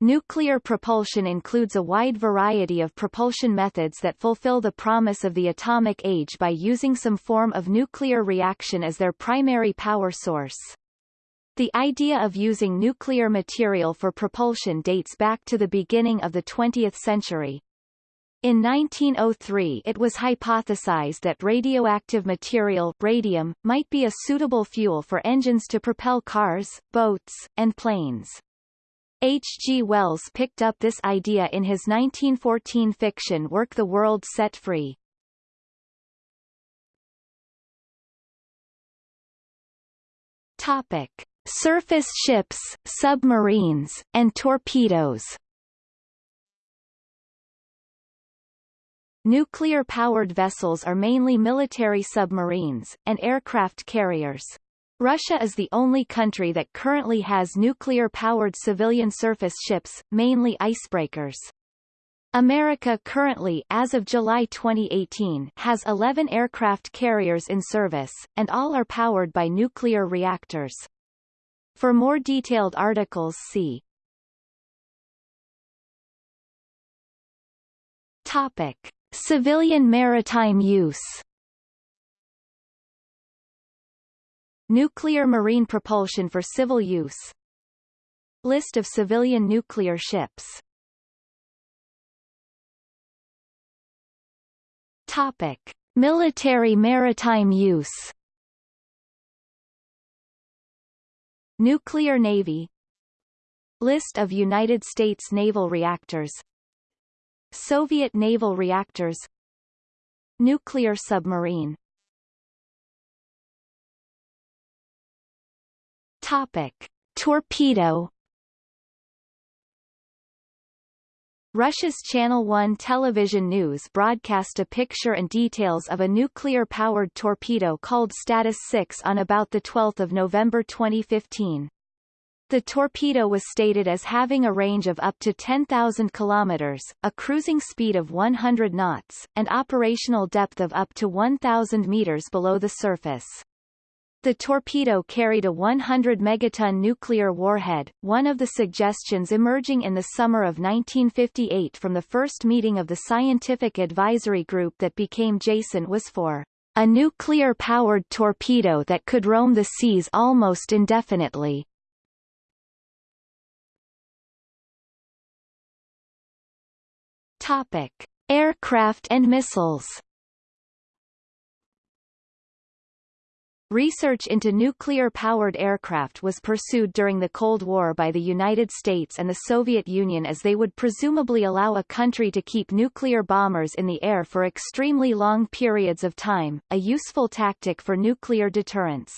Nuclear propulsion includes a wide variety of propulsion methods that fulfill the promise of the atomic age by using some form of nuclear reaction as their primary power source. The idea of using nuclear material for propulsion dates back to the beginning of the 20th century. In 1903 it was hypothesized that radioactive material radium might be a suitable fuel for engines to propel cars, boats, and planes. H. G. Wells picked up this idea in his 1914 fiction work The World Set Free. Topic. Surface ships, submarines, and torpedoes Nuclear-powered vessels are mainly military submarines, and aircraft carriers. Russia is the only country that currently has nuclear-powered civilian surface ships, mainly icebreakers. America currently as of July 2018 has 11 aircraft carriers in service, and all are powered by nuclear reactors. For more detailed articles see Topic. Civilian maritime use Nuclear marine propulsion for civil use. List of civilian nuclear ships. Topic. Military maritime use. Nuclear Navy. List of United States naval reactors. Soviet naval reactors. Nuclear submarine Topic. Torpedo Russia's Channel 1 television news broadcast a picture and details of a nuclear-powered torpedo called Status 6 on about 12 November 2015. The torpedo was stated as having a range of up to 10,000 kilometers, a cruising speed of 100 knots, and operational depth of up to 1,000 meters below the surface. The torpedo carried a 100 megaton nuclear warhead, one of the suggestions emerging in the summer of 1958 from the first meeting of the scientific advisory group that became JASON was for a nuclear-powered torpedo that could roam the seas almost indefinitely. Topic: Aircraft and missiles. Research into nuclear-powered aircraft was pursued during the Cold War by the United States and the Soviet Union as they would presumably allow a country to keep nuclear bombers in the air for extremely long periods of time, a useful tactic for nuclear deterrence.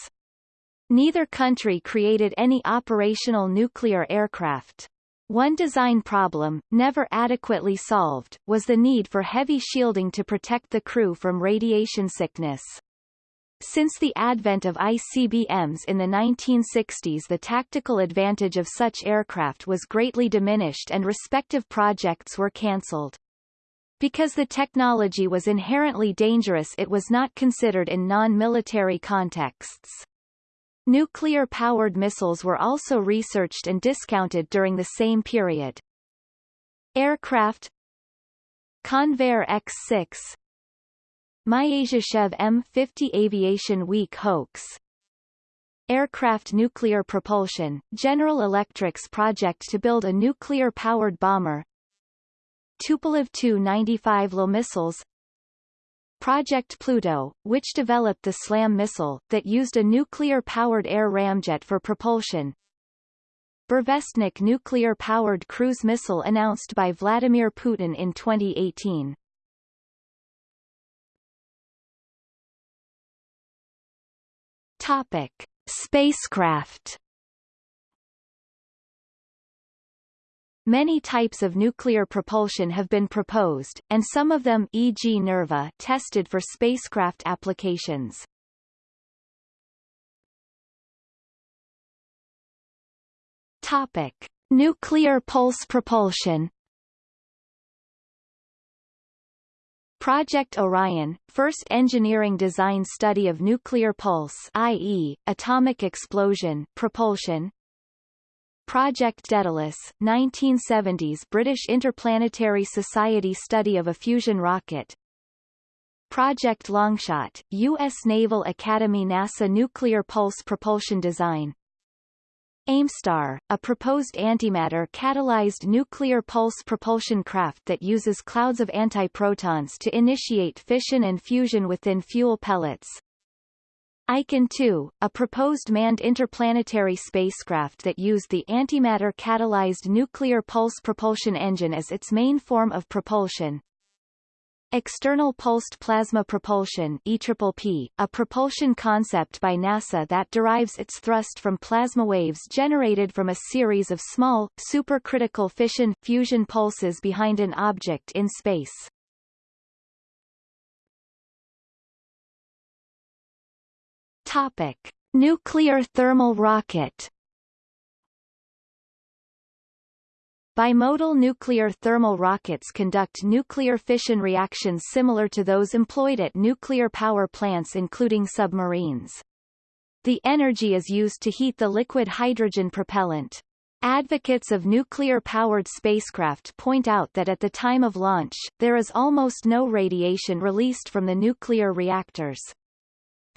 Neither country created any operational nuclear aircraft. One design problem, never adequately solved, was the need for heavy shielding to protect the crew from radiation sickness. Since the advent of ICBMs in the 1960s the tactical advantage of such aircraft was greatly diminished and respective projects were cancelled. Because the technology was inherently dangerous it was not considered in non-military contexts. Nuclear-powered missiles were also researched and discounted during the same period. Aircraft Convair X-6 Myasishchev M50 Aviation Week hoax Aircraft nuclear propulsion, General Electric's project to build a nuclear-powered bomber Tupolev Tu-95 LA missiles Project Pluto, which developed the SLAM missile, that used a nuclear-powered air ramjet for propulsion. Burevestnik nuclear-powered cruise missile announced by Vladimir Putin in 2018. Topic. Spacecraft Many types of nuclear propulsion have been proposed, and some of them e.g. NERVA tested for spacecraft applications. Topic: Nuclear pulse propulsion. Project Orion, first engineering design study of nuclear pulse i.e., atomic explosion propulsion, Project Daedalus, 1970s British Interplanetary Society study of a fusion rocket. Project Longshot, U.S. Naval Academy NASA Nuclear Pulse Propulsion Design. AIMStar, a proposed antimatter-catalyzed nuclear pulse propulsion craft that uses clouds of antiprotons to initiate fission and fusion within fuel pellets. Icon 2, a proposed manned interplanetary spacecraft that used the antimatter-catalyzed nuclear pulse propulsion engine as its main form of propulsion. External Pulsed Plasma Propulsion EPPP, a propulsion concept by NASA that derives its thrust from plasma waves generated from a series of small, supercritical fission-fusion pulses behind an object in space. Topic: Nuclear thermal rocket. Bimodal nuclear thermal rockets conduct nuclear fission reactions similar to those employed at nuclear power plants including submarines. The energy is used to heat the liquid hydrogen propellant. Advocates of nuclear-powered spacecraft point out that at the time of launch, there is almost no radiation released from the nuclear reactors.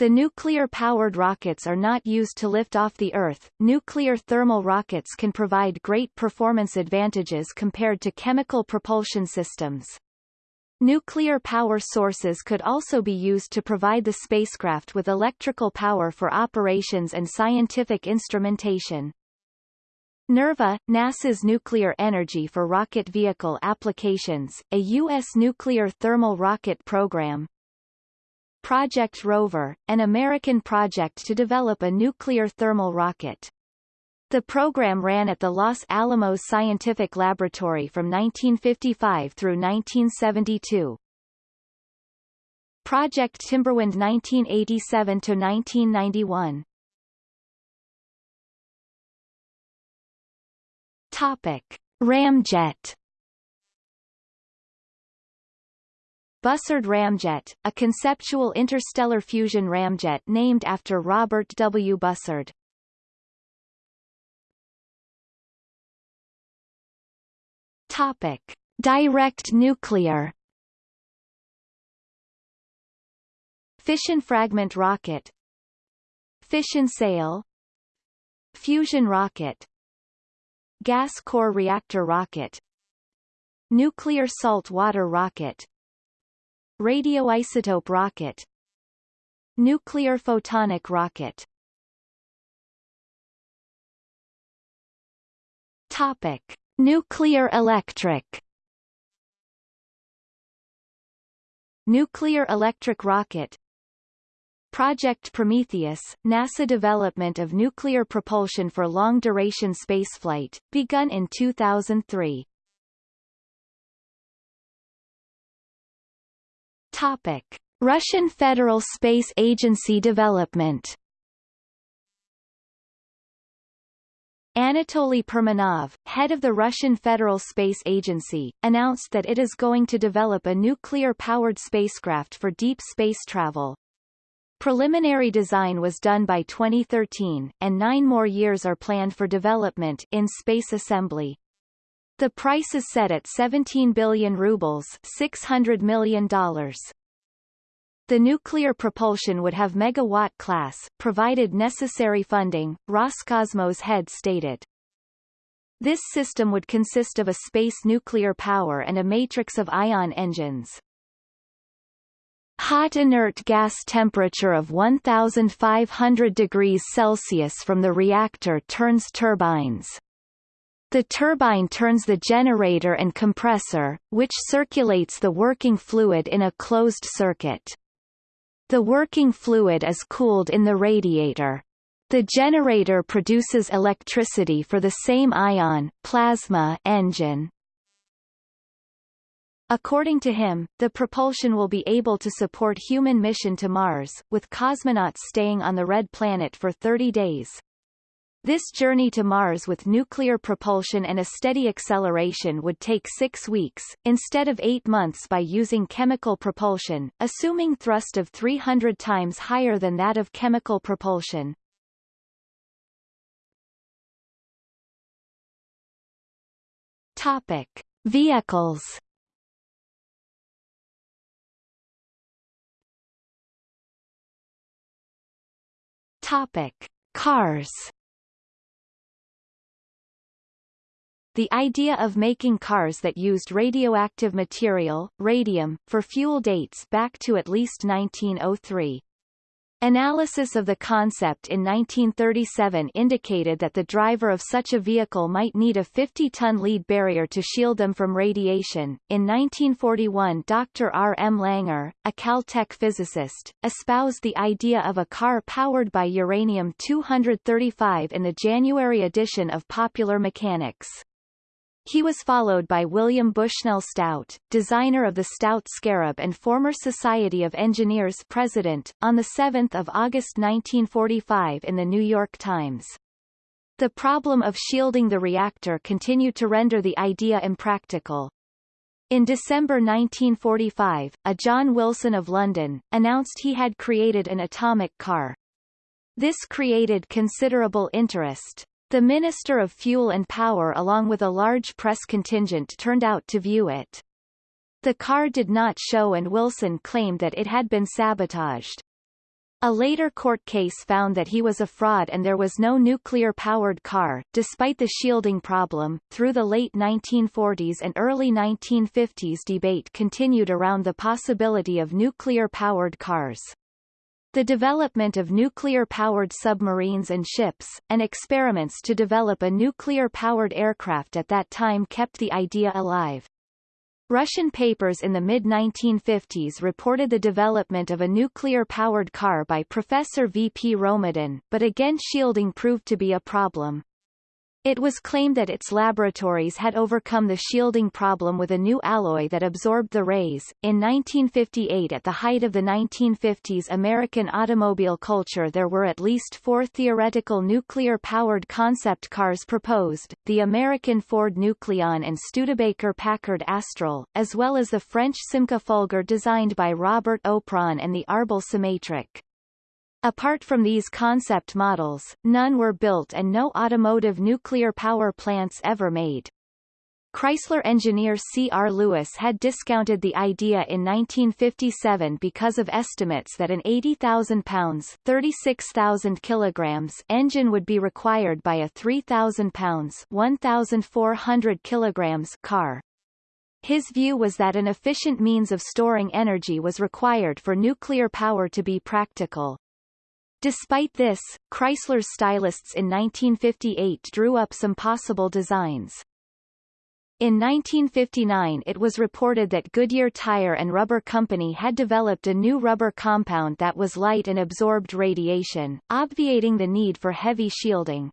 The nuclear-powered rockets are not used to lift off the Earth. Nuclear thermal rockets can provide great performance advantages compared to chemical propulsion systems. Nuclear power sources could also be used to provide the spacecraft with electrical power for operations and scientific instrumentation. NERVA, NASA's Nuclear Energy for Rocket Vehicle Applications, a U.S. nuclear thermal rocket program, Project Rover, an American project to develop a nuclear thermal rocket. The program ran at the Los Alamos Scientific Laboratory from 1955 through 1972. Project Timberwind 1987 to 1991. Topic: Ramjet Bussard Ramjet, a conceptual interstellar fusion ramjet named after Robert W. Bussard. Topic: Direct nuclear. Fission fragment rocket. Fission sail. Fusion rocket. Gas core reactor rocket. Nuclear salt water rocket Radioisotope rocket Nuclear photonic rocket Topic. Nuclear electric Nuclear electric rocket Project Prometheus, NASA development of nuclear propulsion for long-duration spaceflight, begun in 2003. Topic: Russian Federal Space Agency development. Anatoly Perminov, head of the Russian Federal Space Agency, announced that it is going to develop a nuclear-powered spacecraft for deep space travel. Preliminary design was done by 2013, and nine more years are planned for development in space assembly. The price is set at 17 billion rubles $600 million. The nuclear propulsion would have megawatt class, provided necessary funding, Roscosmos head stated. This system would consist of a space nuclear power and a matrix of ion engines. Hot inert gas temperature of 1500 degrees Celsius from the reactor turns turbines. The turbine turns the generator and compressor, which circulates the working fluid in a closed circuit. The working fluid is cooled in the radiator. The generator produces electricity for the same ion plasma engine. According to him, the propulsion will be able to support human mission to Mars, with cosmonauts staying on the Red Planet for 30 days. This journey to Mars with nuclear propulsion and a steady acceleration would take six weeks, instead of eight months by using chemical propulsion, assuming thrust of 300 times higher than that of chemical propulsion. Topic: Vehicles. Topic: Cars. The idea of making cars that used radioactive material, radium, for fuel dates back to at least 1903. Analysis of the concept in 1937 indicated that the driver of such a vehicle might need a 50-ton lead barrier to shield them from radiation. In 1941 Dr. R. M. Langer, a Caltech physicist, espoused the idea of a car powered by uranium-235 in the January edition of Popular Mechanics. He was followed by William Bushnell Stout, designer of the Stout Scarab and former Society of Engineers president, on 7 August 1945 in the New York Times. The problem of shielding the reactor continued to render the idea impractical. In December 1945, a John Wilson of London, announced he had created an atomic car. This created considerable interest. The Minister of Fuel and Power along with a large press contingent turned out to view it. The car did not show and Wilson claimed that it had been sabotaged. A later court case found that he was a fraud and there was no nuclear-powered car, despite the shielding problem. Through the late 1940s and early 1950s debate continued around the possibility of nuclear-powered cars. The development of nuclear-powered submarines and ships, and experiments to develop a nuclear-powered aircraft at that time kept the idea alive. Russian papers in the mid-1950s reported the development of a nuclear-powered car by Professor V. P. Romodin, but again shielding proved to be a problem. It was claimed that its laboratories had overcome the shielding problem with a new alloy that absorbed the rays. In 1958 at the height of the 1950s American automobile culture there were at least four theoretical nuclear-powered concept cars proposed, the American Ford Nucleon and Studebaker-Packard Astral, as well as the French Simca Fulgur designed by Robert Opron and the Arbel Symetric. Apart from these concept models, none were built and no automotive nuclear power plants ever made. Chrysler engineer C. R. Lewis had discounted the idea in 1957 because of estimates that an 80,000 pounds 36,000 kilograms engine would be required by a 3,000 pounds 1,400 kilograms car. His view was that an efficient means of storing energy was required for nuclear power to be practical. Despite this, Chrysler's stylists in 1958 drew up some possible designs. In 1959 it was reported that Goodyear Tire and Rubber Company had developed a new rubber compound that was light and absorbed radiation, obviating the need for heavy shielding.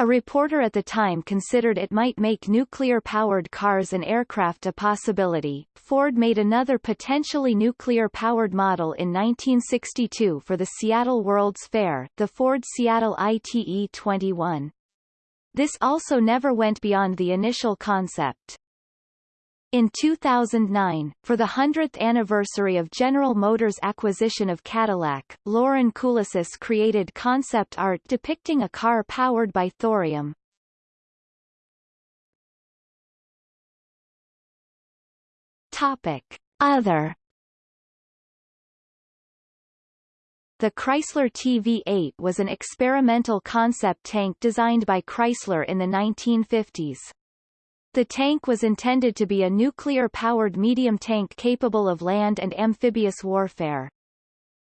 A reporter at the time considered it might make nuclear-powered cars and aircraft a possibility. Ford made another potentially nuclear-powered model in 1962 for the Seattle World's Fair, the Ford Seattle ITE-21. This also never went beyond the initial concept. In 2009, for the 100th anniversary of General Motors' acquisition of Cadillac, Loren Kulesus created concept art depicting a car powered by thorium. Topic. Other The Chrysler TV-8 was an experimental concept tank designed by Chrysler in the 1950s. The tank was intended to be a nuclear-powered medium tank capable of land and amphibious warfare.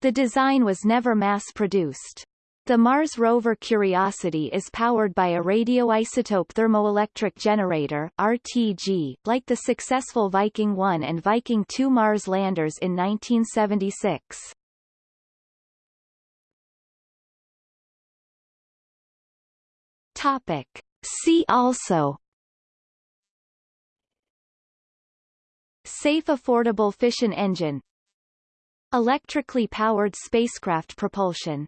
The design was never mass-produced. The Mars rover Curiosity is powered by a radioisotope thermoelectric generator RTG, like the successful Viking 1 and Viking 2 Mars landers in 1976. Topic. See also Safe affordable fission engine. Electrically powered spacecraft propulsion